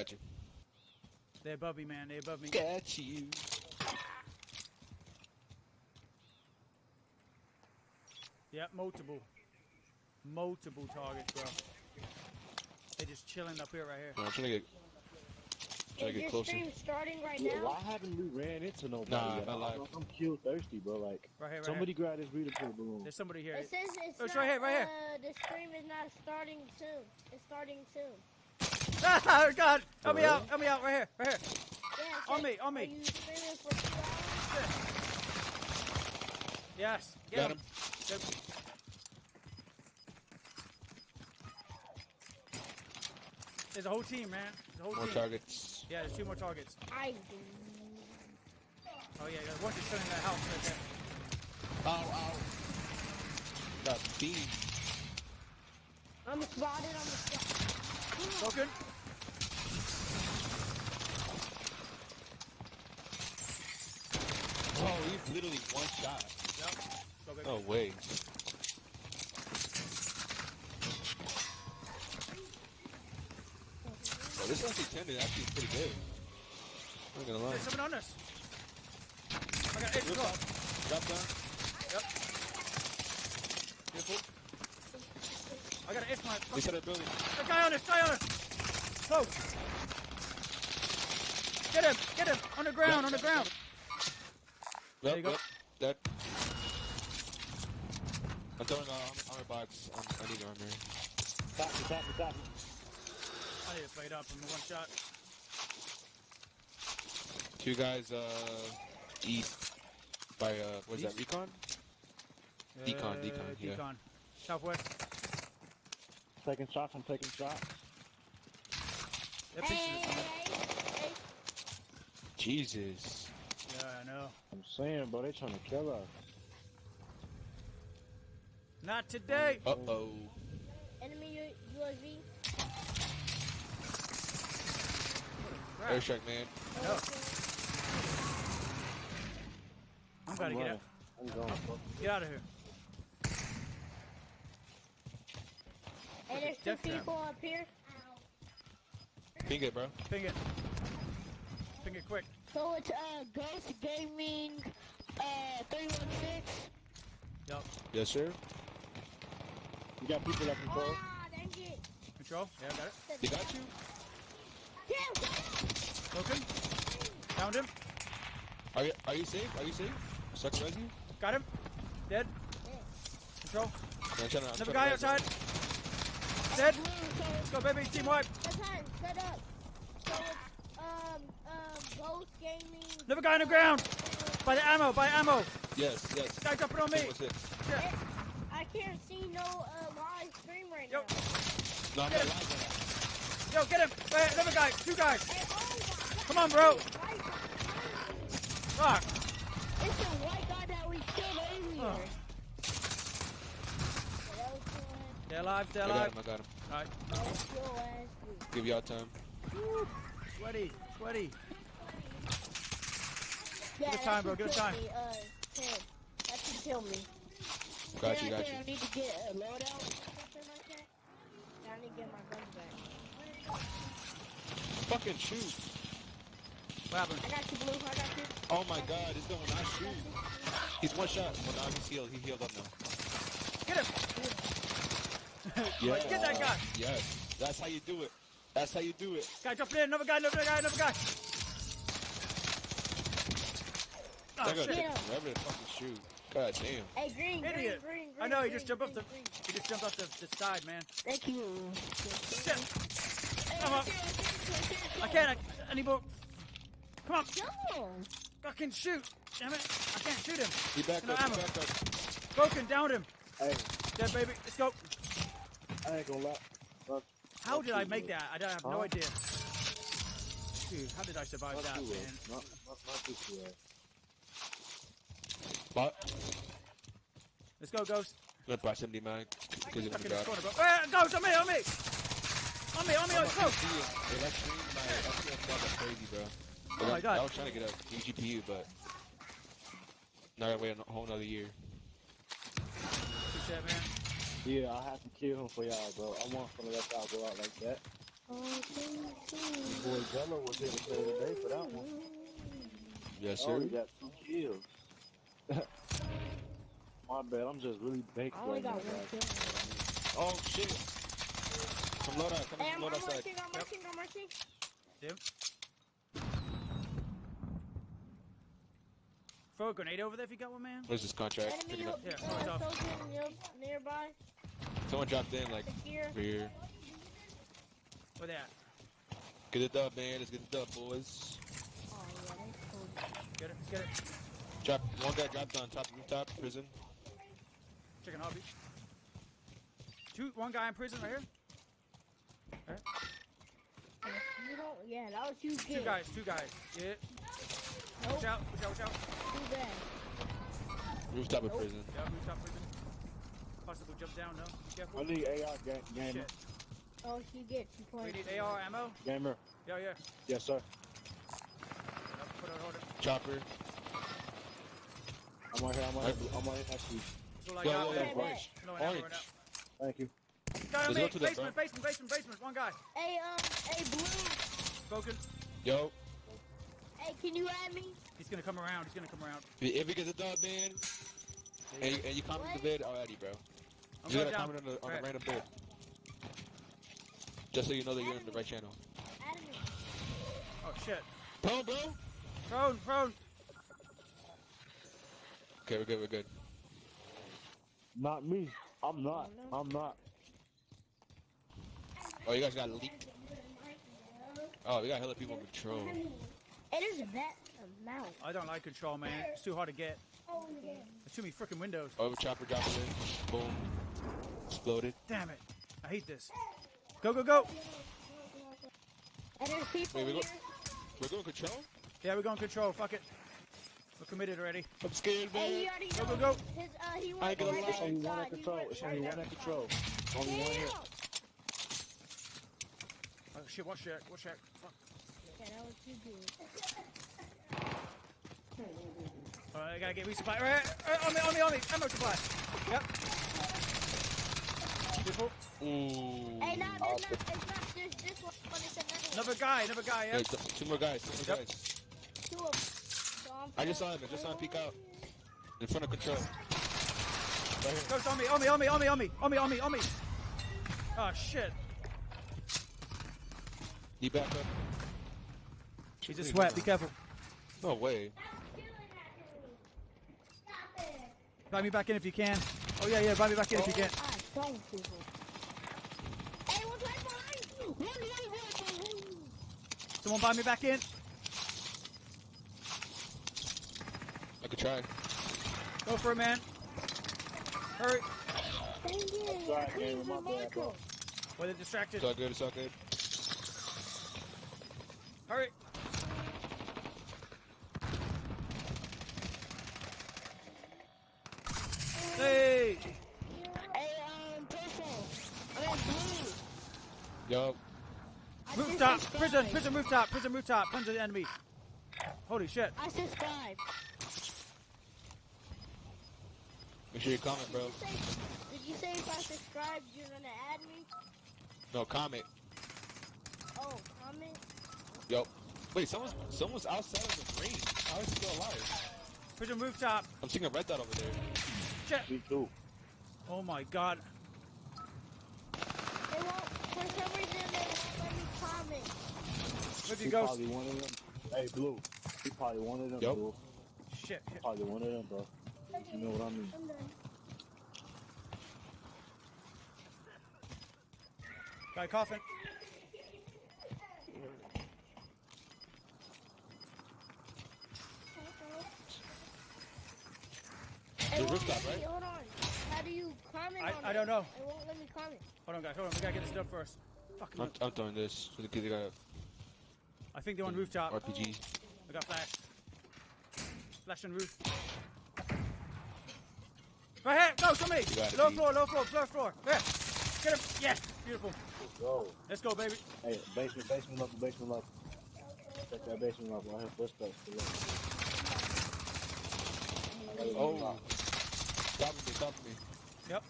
got you. They're above me, man. They're above me. Got you. Yep, multiple. Multiple targets, bro. They're just chilling up here, right here. No, I'm trying to get, trying to get closer. stream starting right now? why haven't we ran into nobody Nah, yet? not I'm. I'm kill thirsty, bro. Like, Right here, right somebody here. grab this beautiful balloon. There's somebody here. It says it's Oh, it's not, right here, right here. Uh, the stream is not starting soon. It's starting soon. Ah, God! Help me out! Help me out! Right here! Right here! Yeah, it On says, me, on me. Are you streaming for two hours? Yes! Get Got him! him. Good. There's a whole team, man. There's a whole More team. targets. Yeah, there's two more targets. I do. Oh yeah, there's one just sitting in that house right there. Ow, ow. Got beam. I'm spotted. I'm spotted. Broken. Oh, literally one shot. Yep. Go. No way. Oh, this SC10 is actually pretty good. I'm not gonna lie. There's someone on us. I got eight Look go. Drop down. Yep. Beautiful. I got an itch mark. Inside the building. The guy on us, guy on us. Close. Get him, get him. On the ground, on the ground. There you go. yep. That. I'm throwing uh, armor, armor box. Um, I need armor. Stop me, stop me, stop me. I need to fight it up in one shot. Two guys, uh, east by, uh, what is that, recon? recon? Decon, decon, yeah. Uh, Decon. Southwest. Taking shots, I'm taking shots. Hey, hey, hey, hey. Jesus. Yeah, I know. I'm saying, bro, they trying to kill us. Not today. Uh-oh. Enemy U- USV. Crap. Airstrike, man. No. I'm gotta I'm get running. out. I'm going, bro. Get out of here. Hey, there's two Death trap. people up here. Ping it, bro. Ping it. Ping it quick. So it's uh Ghost Yes, sir. You got people that control? Ah, dang it. Control. Yeah, got it. They got you? Yeah, Broken. Found him. Are you, are you safe? Are you safe? Suck res you? Got him. Dead. Control. No, I'm trying to, I'm Another guy to res outside. Dead. Let's go, baby. Team wipe. That's. Set up. So it's um um Ghost Gaming. Another guy on the ground. By the ammo. By ammo. him. Yes, yes. Guy jumping on me. What's? Shit. I can't see no uh live stream right Yo. now. No, Get not him. lying. Yo, get him. Wait, another guy. Two guys. Hey, oh. Come on, bro. Fuck. It's the white guy that we killed earlier. Oh. Stay alive. Stay I got alive. him, I got him. Alright. That's your ass, dude. Give y'all time. Sweaty. Sweaty. Yeah, us time, bro, that give us time. me, Uh, That should kill me. Got you, got you. I need to get a loadout or something like that. I need to get my guns back. Fucking shoot. What happened? I got you, Blue. I got you. Oh my god, this don't not shoot. He's one shot. Well, now he's healed. He healed up now. Get him. Yeah. Get that guy. Yes. That's how you do it. That's how you do it. Guy jumping in. Another guy. Another guy. Another guy. Oh, shit. take Yeah. forever to fucking shoot. God damn. Hey, green, green, Idiot. green, green. I know, he just jumped off the- green. He just jumped off the, the side, man. Thank you. Shit. Come on. I can't. I, I need more. Come on. No. Fucking shoot. Damn it. I can't shoot him. He back No up. He ammo. back up. Broken. Downed him. Hey, Dead, baby. Let's go. I ain't gonna lie. Fuck, How fuck did I make man. that? I don't have no idea. Dude, how did I survive Fuck that, man? man. Not, not, not this way. Bot. Let's go, Ghost. Good proximity mag. Because Stuck of in the this god. corner, bro. Eh, Ghost, on me, on me. On me, on me, on me. Go. Hey, that stream, my FPS got crazy, bro. Oh my God. I was trying to get a new GPU, but now I gotta wait a whole another year. Good shit, man. Yeah, I have to kill him for y'all, bro. I want some of that y'all go out like that. Boy Jello was here to play today for that one. Yes, Oh, sir. he got two kills. My bad, I'm just really baked I only right now, got one guys. kill. Oh shit. Some loadout coming Hey, from I'm, I'm loadout side. marching, I'm marching, I'm marching. Yep. Throw a grenade over there if you got one, man. Where's this contract? Enemy Picking up. Yeah, uh, close off. soldier near- nearby. Someone dropped in like Here. over here. Where they at? Get it dub, man. Let's get the dub, boys. Oh, yeah, that's cool. Get it, get it. Drop one guy dropped on top of rooftop prison. Chicken hobby. Two, one guy in prison right here. You don't, yeah, that was you Two kid. guys, two guys. Yeah. Nope, Watch out, watch out, watch out. too bad. Rooftop of Nope. prison. Yeah, rooftop prison. Possible jump down, no? Be I need AR ga- gamer. Shit. Oh, she gets you We point. need AR ammo. Gamer. Yeah, yeah. Yes, sir. Put it on order. Chopper. I'm right here. I'm right here. I'm right here next to you. That's all I Yo, got. yo, yo, orange. No ammo right Thank you. Guy on Let's me. go to the Basement, basement, basement, basement. One guy. Hey, um, hey, Blue. Broken. Yo, Hey, can you add me? He's gonna come around. He's gonna come around. if we get the dub, man, and you, and you comment the vid already, bro. I'm You gotta down. comment on, the, on Right. a random bid. Just so you know that you're in the right channel. Add me. Oh shit. Prone, bro. Prone, prone. Okay, we're good. We're good. Not me. I'm not. Oh, I'm not. Oh, you guys got a leak. Oh, we got hella people on control. It is that amount. I don't like control, man. It's too hard to get. Oh, there's too many freaking windows. Over chopper dropped in. Boom. Exploded. Damn it. I hate this. Go, go, go. And there's people Wait, we here. go- We're going control? Yeah, we're going control. Fuck it. We're committed already. I'm scared, Hey, he man. already Go, go, go. His, uh, he I went ain't gonna right lie. It's only one at control. went It's right only one inside. at control. Only one here. Oh shit, watch that. Watch that. Fuck. Yeah, that was too good. Alright, I gotta get resupply. Right, right, on me, on me, on me. Ammo supply. Yep. Beautiful. Ooh. Hey, nah, there's not, it's not just this one, but it's another one. Another guy, another guy, yeah. Hey, two more guys. Two more Yep. guys. Two of them. So I'm just saw him. I just saw him peek out. In front of control. Right here. Goes on me, on me, on me, on me, on me, on me, on me, on me. Oh shit. He back up. He's a sweat, be careful. No way. Buy me back in if you can. Oh yeah, yeah, buy me back in if you can. Don't people. Hey, one's right behind you. One right behind you. Someone buy me back in. I could try. Go for it, man. Hurry. Thank you. Sorry, Please, my bad, Michael. bro. Well, they're distracted. It's all good. It's all good. Hurry. Hey. Hey, um, purple. I mean, blue. Yo, I Rooftop. Prison. Prison rooftop. Prison rooftop. Tons of enemy. Holy shit. I subscribe. Make sure you comment, bro. Did you say, did you say if I subscribe, you're gonna add me? No, comment. Oh, comment? Yo. Wait, someone's someone's outside of the ring. How is he still alive? Prison rooftop. I'm seeing a red dot over there. Shit. Me too. Oh my god. They won't, for some reason, they won't let me comment. Where'd He you go? probably one of them. Hey, Blue. He probably one of them, Yup. Blue. Shit. shit. Probably one of them, bro. You know what I mean? Guy coughing. Hey, The rooftop, right? Hold on. How do you comment I- on I it? don't know. It won't let me comment. Hold on, guys. Hold on. We gotta get this done first. Fucking. I'm, I'm throwing this. So the kid got I think they're on rooftop. RPG. I got flash. Flash on roof. Right. Go to me. got it, Low floor. Low floor. Low floor. There. Get him. Yes. Beautiful. Go. Let's go, baby. Hey, basement, basement level, basement level. Check that basement level. I have footsteps. Oh. Top of me. Top me. Yep.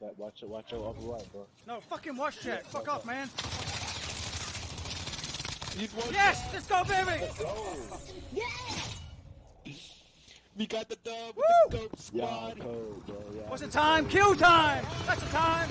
That, watch it, watch your upper right, bro. No, fucking watch chat. Fuck off, man. Yes! Let's go, baby! Yeah! We got the dub with Woo! the dope Yeah, squad. code, bro. Yeah. What's the time? Kill time! That's the time!